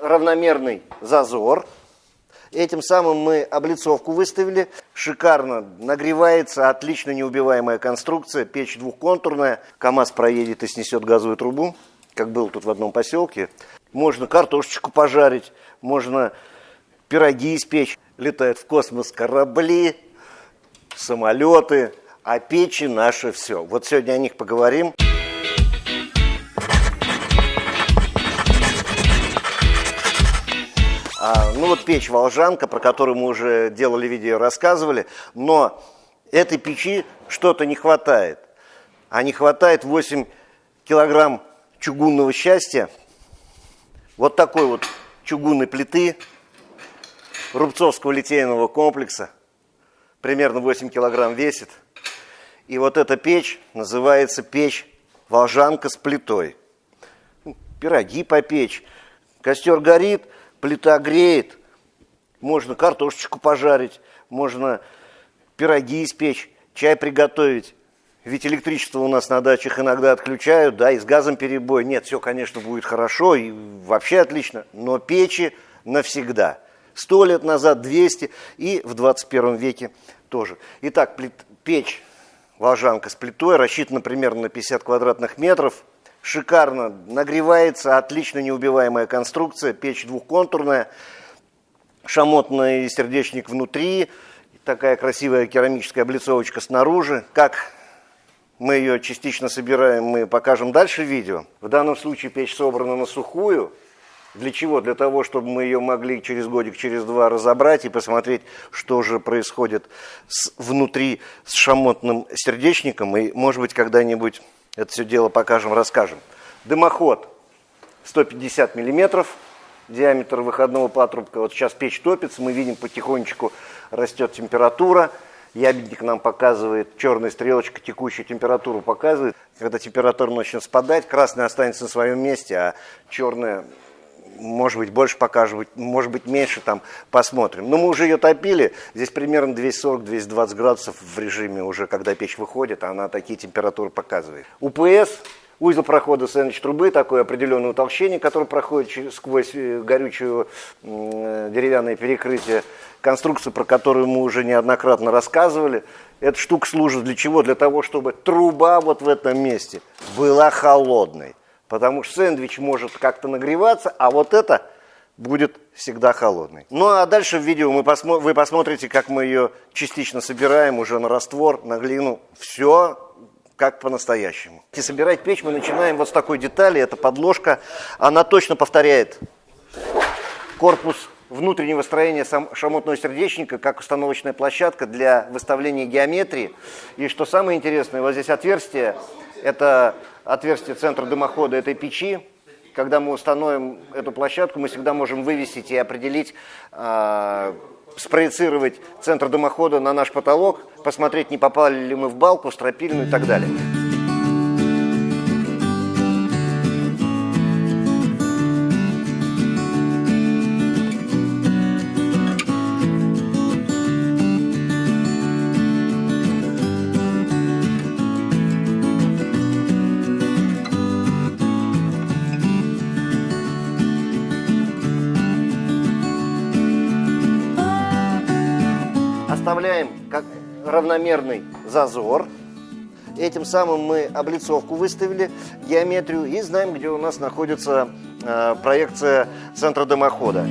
равномерный зазор. Этим самым мы облицовку выставили. Шикарно нагревается, отлично неубиваемая конструкция. Печь двухконтурная. КАМАЗ проедет и снесет газовую трубу, как был тут в одном поселке. Можно картошечку пожарить, можно пироги испечь. Летают в космос корабли, самолеты, а печи наше все. Вот сегодня о них поговорим. А, ну вот печь Волжанка, про которую мы уже делали видео, рассказывали, но этой печи что-то не хватает. А не хватает 8 килограмм чугунного счастья, вот такой вот чугунной плиты, рубцовского литейного комплекса, примерно 8 килограмм весит. И вот эта печь называется печь Волжанка с плитой. Пироги попечь, костер горит – плита греет, можно картошечку пожарить, можно пироги испечь, чай приготовить. Ведь электричество у нас на дачах иногда отключают, да, и с газом перебой. Нет, все, конечно, будет хорошо и вообще отлично, но печи навсегда. Сто лет назад, 200 и в 21 веке тоже. Итак, печь волжанка с плитой рассчитана примерно на 50 квадратных метров – шикарно нагревается, отлично неубиваемая конструкция, печь двухконтурная, шамотный сердечник внутри, такая красивая керамическая облицовочка снаружи. Как мы ее частично собираем, мы покажем дальше в видео. В данном случае печь собрана на сухую. Для чего? Для того, чтобы мы ее могли через годик, через два разобрать и посмотреть, что же происходит с, внутри с шамотным сердечником. И, может быть, когда-нибудь это все дело покажем, расскажем. Дымоход 150 миллиметров, диаметр выходного патрубка. Вот сейчас печь топится, мы видим потихонечку растет температура. Ябедник нам показывает, черная стрелочка текущую температуру показывает. Когда температура начнет спадать, красная останется на своем месте, а черная может быть, больше покажем, может быть, меньше, там, посмотрим. Но мы уже ее топили, здесь примерно 240-220 градусов в режиме уже, когда печь выходит, она такие температуры показывает. УПС, узел прохода сэндвич трубы, такое определенное утолщение, которое проходит сквозь э, горючую э, деревянное перекрытие, конструкцию, про которую мы уже неоднократно рассказывали. Эта штука служит для чего? Для того, чтобы труба вот в этом месте была холодной. Потому что сэндвич может как-то нагреваться, а вот это будет всегда холодный. Ну а дальше в видео мы посмо вы посмотрите, как мы ее частично собираем уже на раствор, на глину. Все как по-настоящему. И собирать печь мы начинаем вот с такой детали, это подложка. Она точно повторяет корпус внутреннего строения шамотного сердечника, как установочная площадка для выставления геометрии. И что самое интересное, вот здесь отверстие, это отверстие центра дымохода этой печи. Когда мы установим эту площадку, мы всегда можем вывесить и определить, э, спроецировать центр дымохода на наш потолок, посмотреть, не попали ли мы в балку, стропильную и так далее. Оставляем как равномерный зазор. Этим самым мы облицовку выставили, геометрию, и знаем, где у нас находится э, проекция центра дымохода.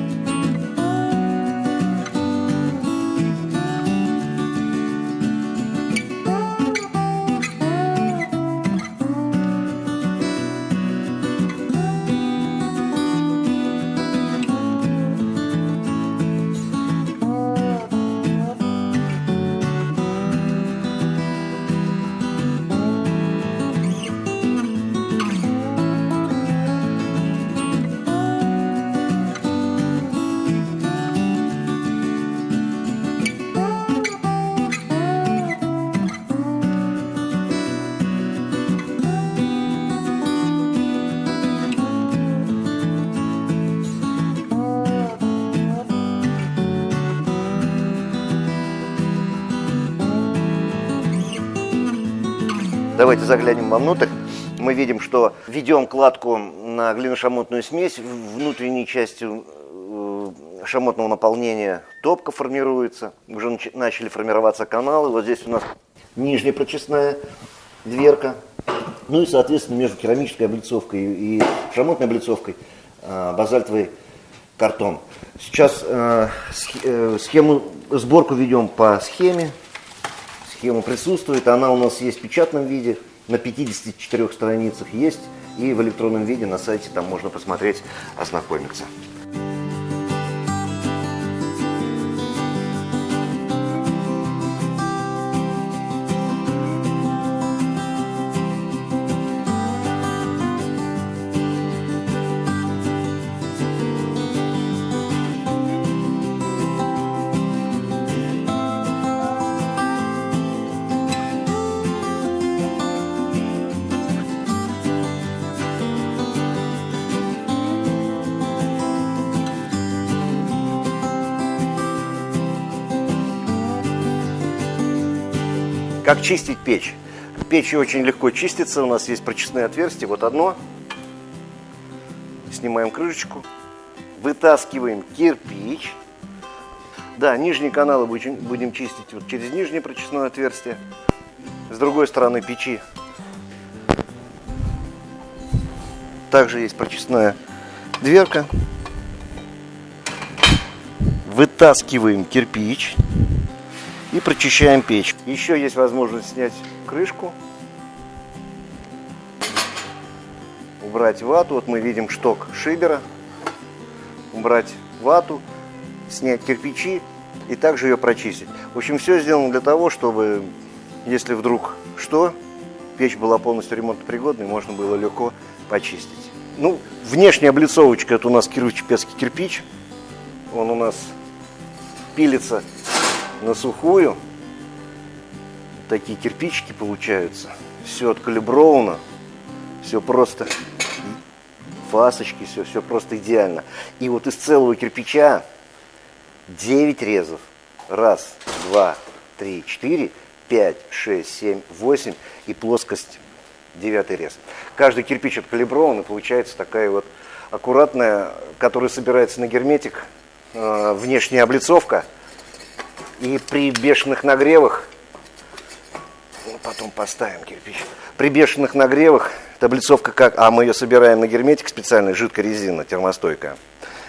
Давайте заглянем вовнутрь. Мы видим, что ведем кладку на глиношамотную смесь. Внутренней частью э, шамотного наполнения топка формируется. Уже начали формироваться каналы. Вот здесь у нас нижняя прочистная дверка. Ну и, соответственно, между керамической облицовкой и шамотной облицовкой э, базальтовый картон. Сейчас э, схему, сборку ведем по схеме. Схема присутствует, она у нас есть в печатном виде, на 54 страницах есть, и в электронном виде на сайте там можно посмотреть, ознакомиться. Как чистить печь? Печь очень легко чистится, у нас есть прочистные отверстия, вот одно. Снимаем крышечку, вытаскиваем кирпич. Да, нижние каналы будем, будем чистить вот через нижнее прочистное отверстие. С другой стороны печи также есть прочистная дверка. Вытаскиваем кирпич и прочищаем печь. Еще есть возможность снять крышку, убрать вату. Вот мы видим шток шибера. Убрать вату, снять кирпичи и также ее прочистить. В общем, все сделано для того, чтобы, если вдруг что, печь была полностью ремонтопригодной, можно было легко почистить. Ну, внешняя облицовочка, это у нас кирово-чепецкий кирпич. Он у нас пилится на сухую. Такие кирпичики получаются. Все откалибровано. Все просто фасочки, все, все просто идеально. И вот из целого кирпича 9 резов. Раз, два, три, четыре, пять, шесть, семь, восемь и плоскость девятый рез. Каждый кирпич откалиброван и получается такая вот аккуратная, которая собирается на герметик, э, внешняя облицовка – и при бешеных нагревах, ну, потом поставим кирпич, при бешеных нагревах, таблицовка как, а мы ее собираем на герметик специальной, жидкая резина, термостойкая,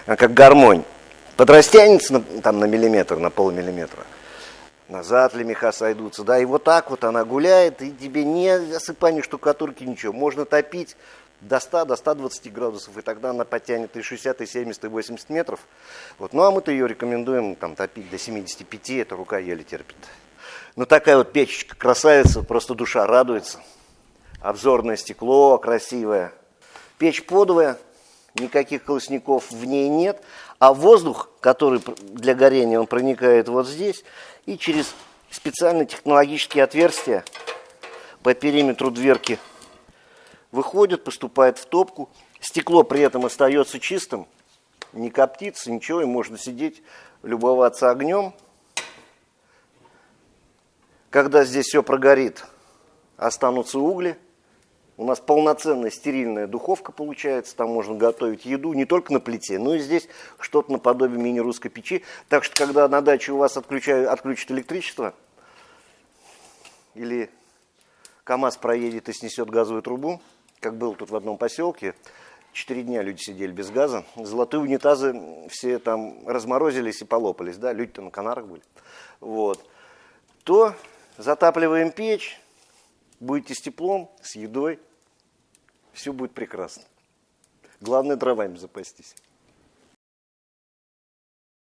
как гармонь, подрастянется на, там на миллиметр, на полмиллиметра, назад ли меха сойдутся, да, и вот так вот она гуляет, и тебе не осыпание штукатурки, ничего, можно топить, до 100, до 120 градусов, и тогда она потянет и 60, и 70, и 80 метров. Вот. Ну а мы-то ее рекомендуем там, топить до 75, эта рука еле терпит. Ну такая вот печечка красавица, просто душа радуется. Обзорное стекло красивое. Печь подовая, никаких колосников в ней нет, а воздух, который для горения, он проникает вот здесь, и через специальные технологические отверстия по периметру дверки выходит, поступает в топку. Стекло при этом остается чистым, не коптится, ничего, и можно сидеть, любоваться огнем. Когда здесь все прогорит, останутся угли. У нас полноценная стерильная духовка получается, там можно готовить еду не только на плите, но и здесь что-то наподобие мини-русской печи. Так что, когда на даче у вас отключают, отключат электричество, или КАМАЗ проедет и снесет газовую трубу, как был тут в одном поселке, четыре дня люди сидели без газа, золотые унитазы все там разморозились и полопались, да, люди-то на Канарах были, вот, то затапливаем печь, будете с теплом, с едой, все будет прекрасно. Главное дровами запастись.